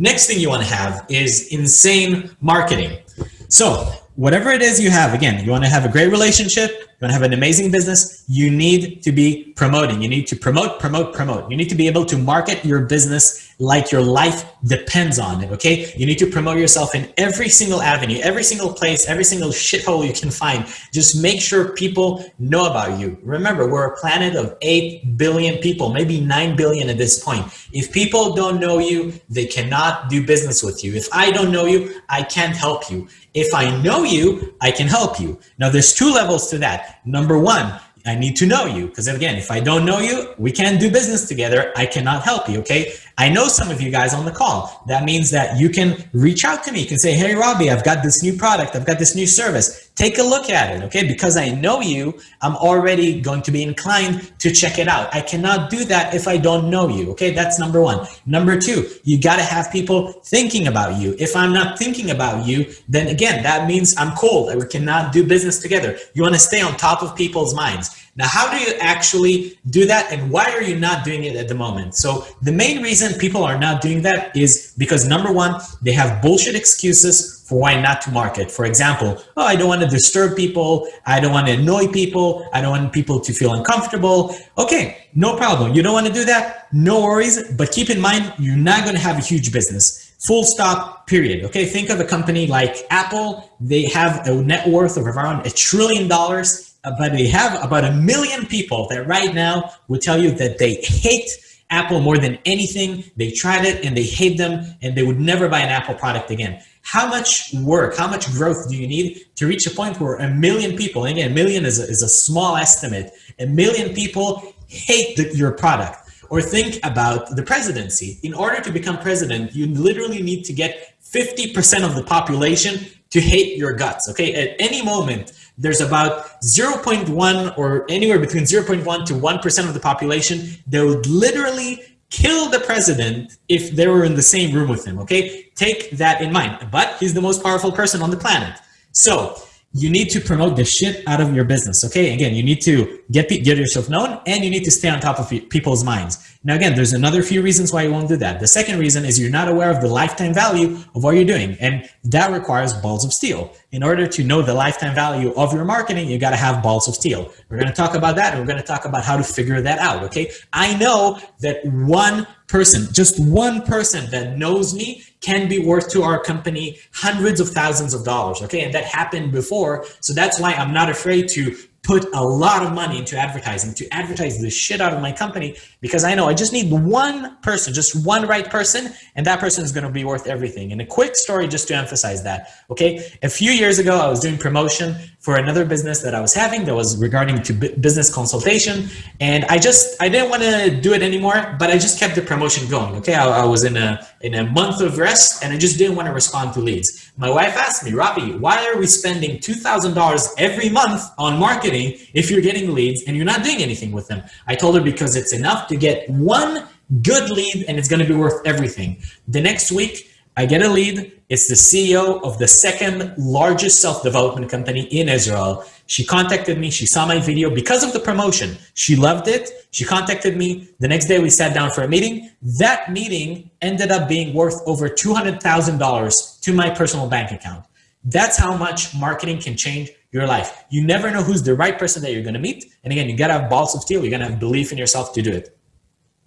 Next thing you want to have is insane marketing. So whatever it is you have, again, you want to have a great relationship, you want to have an amazing business, you need to be promoting. You need to promote, promote, promote. You need to be able to market your business like your life depends on it, okay? You need to promote yourself in every single avenue, every single place, every single shithole you can find. Just make sure people know about you. Remember, we're a planet of 8 billion people, maybe 9 billion at this point. If people don't know you, they cannot do business with you. If I don't know you, I can't help you. If I know you, I can help you. Now, there's two levels to that. Number one, I need to know you because again, if I don't know you, we can't do business together. I cannot help you. Okay. I know some of you guys on the call. That means that you can reach out to me. You can say, Hey, Robbie, I've got this new product. I've got this new service. Take a look at it. Okay. Because I know you, I'm already going to be inclined to check it out. I cannot do that if I don't know you. Okay. That's number one. Number two, you got to have people thinking about you. If I'm not thinking about you, then again, that means I'm cold. We cannot do business together. You want to stay on top of people's minds. Now, how do you actually do that and why are you not doing it at the moment? So the main reason people are not doing that is because number one, they have bullshit excuses for why not to market. For example, oh, I don't want to disturb people. I don't want to annoy people. I don't want people to feel uncomfortable. Okay, no problem. You don't want to do that? No worries. But keep in mind, you're not going to have a huge business. Full stop, period. Okay, think of a company like Apple. They have a net worth of around a trillion dollars uh, but they have about a million people that right now will tell you that they hate Apple more than anything. They tried it and they hate them and they would never buy an Apple product again. How much work, how much growth do you need to reach a point where a million people, and again, a million is a, is a small estimate, a million people hate the, your product? Or think about the presidency. In order to become president, you literally need to get 50% of the population to hate your guts, okay? At any moment, there's about 0.1 or anywhere between 0.1 to 1% of the population that would literally kill the president if they were in the same room with him, okay? Take that in mind. But he's the most powerful person on the planet. So you need to promote the shit out of your business. Okay. Again, you need to get, get yourself known and you need to stay on top of people's minds. Now, again, there's another few reasons why you won't do that. The second reason is you're not aware of the lifetime value of what you're doing. And that requires balls of steel. In order to know the lifetime value of your marketing, you got to have balls of steel. We're going to talk about that. And we're going to talk about how to figure that out. Okay. I know that one person, just one person that knows me can be worth to our company hundreds of thousands of dollars. Okay. And that happened before. So that's why I'm not afraid to put a lot of money into advertising to advertise the shit out of my company because I know I just need one person, just one right person, and that person is going to be worth everything. And a quick story just to emphasize that. Okay. A few years ago, I was doing promotion for another business that I was having that was regarding to business consultation. And I just, I didn't want to do it anymore, but I just kept the promotion going. Okay. I, I was in a, in a month of rest and I just didn't want to respond to leads. My wife asked me, Robbie, why are we spending $2,000 every month on marketing if you're getting leads and you're not doing anything with them? I told her because it's enough to get one good lead and it's going to be worth everything. The next week, I get a lead. It's the CEO of the second largest self-development company in Israel. She contacted me. She saw my video because of the promotion. She loved it. She contacted me. The next day we sat down for a meeting. That meeting ended up being worth over $200,000 to my personal bank account. That's how much marketing can change your life. You never know who's the right person that you're going to meet. And again, you got to have balls of steel. You got to have belief in yourself to do it.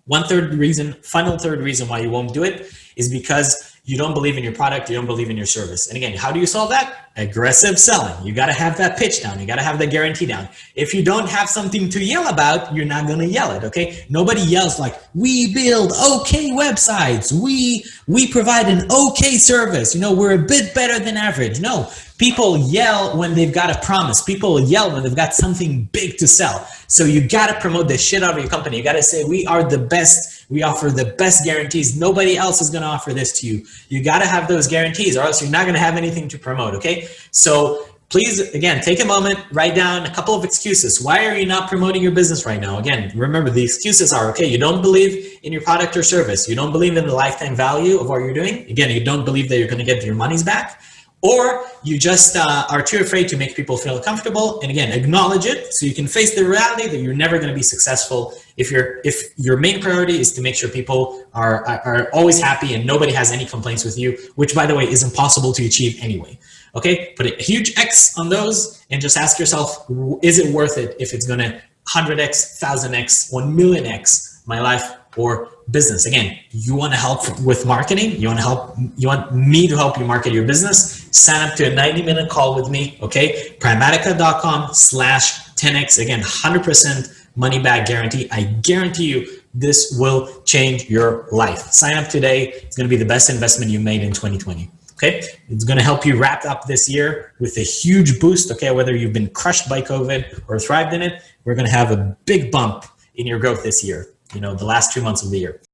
One third reason, final third reason why you won't do it is because you don't believe in your product, you don't believe in your service. And again, how do you solve that? Aggressive selling. You got to have that pitch down. You got to have the guarantee down. If you don't have something to yell about, you're not going to yell it. Okay. Nobody yells like we build okay websites. We, we provide an okay service. You know, we're a bit better than average. No, people yell when they've got a promise. People yell when they've got something big to sell. So you got to promote the shit out of your company. You got to say, we are the best. We offer the best guarantees. Nobody else is going to offer this to you. You got to have those guarantees or else you're not going to have anything to promote. Okay. So please, again, take a moment, write down a couple of excuses. Why are you not promoting your business right now? Again, remember the excuses are, okay, you don't believe in your product or service. You don't believe in the lifetime value of what you're doing. Again, you don't believe that you're going to get your monies back or you just uh, are too afraid to make people feel comfortable. And again acknowledge it so you can face the reality that you're never going to be successful if your if your main priority is to make sure people are, are always happy and nobody has any complaints with you which by the way is impossible to achieve anyway. Okay? Put a huge x on those and just ask yourself is it worth it if it's going to 100x 1000x 1 million x my life or business. Again, you want to help with marketing. You want to help, you want me to help you market your business. Sign up to a 90 minute call with me. Okay. Primatica.com slash 10X. Again, 100% money back guarantee. I guarantee you this will change your life. Sign up today. It's going to be the best investment you made in 2020. Okay. It's going to help you wrap up this year with a huge boost. Okay. Whether you've been crushed by COVID or thrived in it, we're going to have a big bump in your growth this year you know, the last two months of the year.